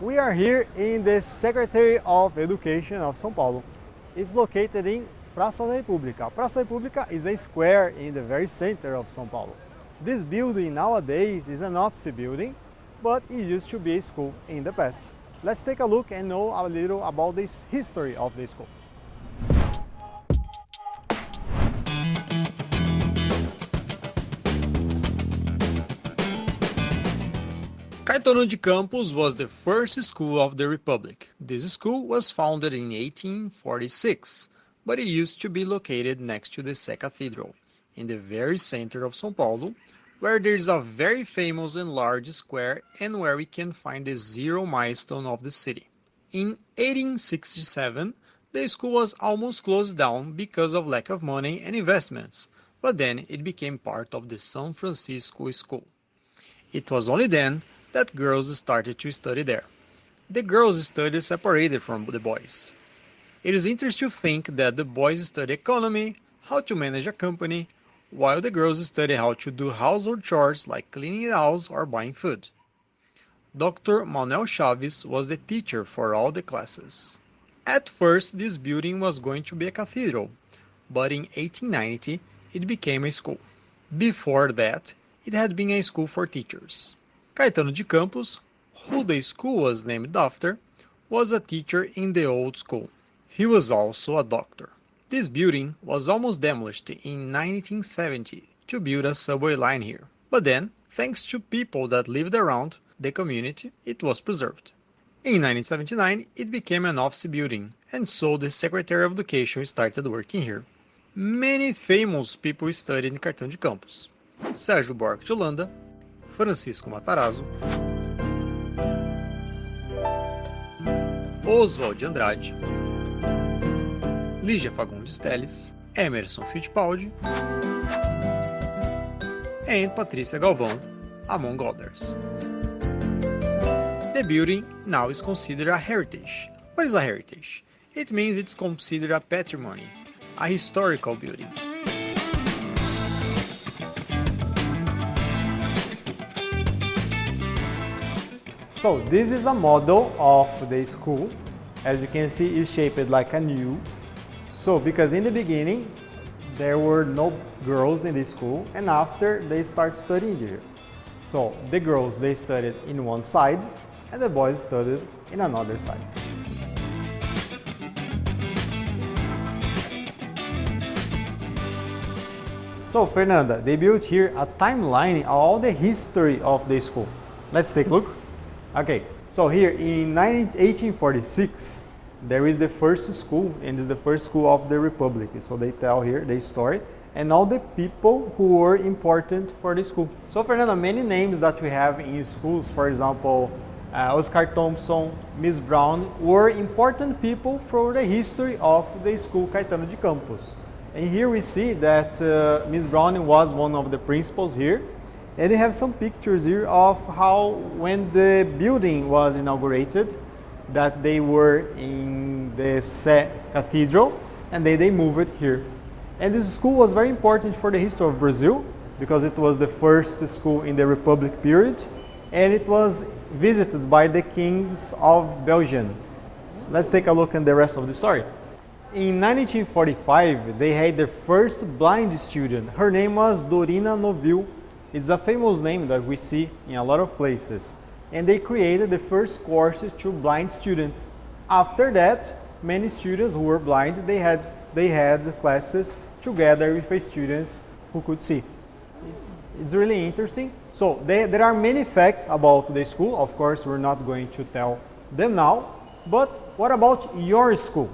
We are here in the Secretary of Education of São Paulo. It's located in Praça da República. Praça da República is a square in the very center of São Paulo. This building nowadays is an office building, but it used to be a school in the past. Let's take a look and know a little about the history of the school. Caetano de Campos was the first school of the Republic. This school was founded in 1846, but it used to be located next to the Sé Cathedral, in the very center of São Paulo, where there is a very famous and large square and where we can find the zero milestone of the city. In 1867, the school was almost closed down because of lack of money and investments, but then it became part of the São Francisco School. It was only then that girls started to study there. The girls studied separated from the boys. It is interesting to think that the boys study economy, how to manage a company, while the girls study how to do household chores like cleaning the house or buying food. Dr. Manuel Chaves was the teacher for all the classes. At first, this building was going to be a cathedral, but in 1890 it became a school. Before that, it had been a school for teachers. Caetano de Campos, who the school was named after, was a teacher in the old school. He was also a doctor. This building was almost demolished in 1970 to build a subway line here. But then, thanks to people that lived around the community, it was preserved. In 1979, it became an office building, and so the Secretary of Education started working here. Many famous people studied in Caetano de Campos. Sérgio Buarque de Holanda, Francisco Matarazzo, Oswald de Andrade, Lígia Fagundes Teles, Emerson Fittipaldi and Patrícia Galvão, among others. The building now is considered a heritage. What is a heritage? It means it's considered a patrimony, a historical building. So this is a model of the school. As you can see, it's shaped like a U. So because in the beginning, there were no girls in the school and after they start studying here. So the girls, they studied in one side and the boys studied in another side. So Fernanda, they built here a timeline of all the history of the school. Let's take a look. Okay, so here in 1846, there is the first school and it's the first school of the Republic. So they tell here the story and all the people who were important for the school. So Fernando, many names that we have in schools, for example, uh, Oscar Thompson, Miss Brown, were important people for the history of the school Caetano de Campos. And here we see that uh, Miss Brown was one of the principals here. And we have some pictures here of how when the building was inaugurated, that they were in the Sé Cathedral and they, they moved it here. And this school was very important for the history of Brazil because it was the first school in the Republic period and it was visited by the kings of Belgium. Let's take a look at the rest of the story. In 1945, they had their first blind student. Her name was Dorina Nowill. It's a famous name that we see in a lot of places. And they created the first course to blind students. After that, many students who were blind, they had, they had classes together with students who could see. It's, it's really interesting. So they, there are many facts about the school. Of course, we're not going to tell them now. But what about your school?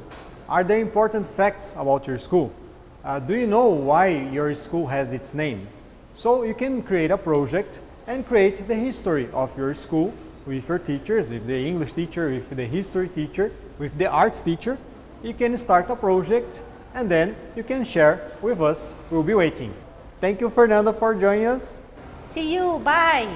Are there important facts about your school? Uh, do you know why your school has its name? So you can create a project and create the history of your school with your teachers, with the English teacher, with the history teacher, with the arts teacher. You can start a project and then you can share with us. We'll be waiting. Thank you, Fernanda, for joining us. See you. Bye.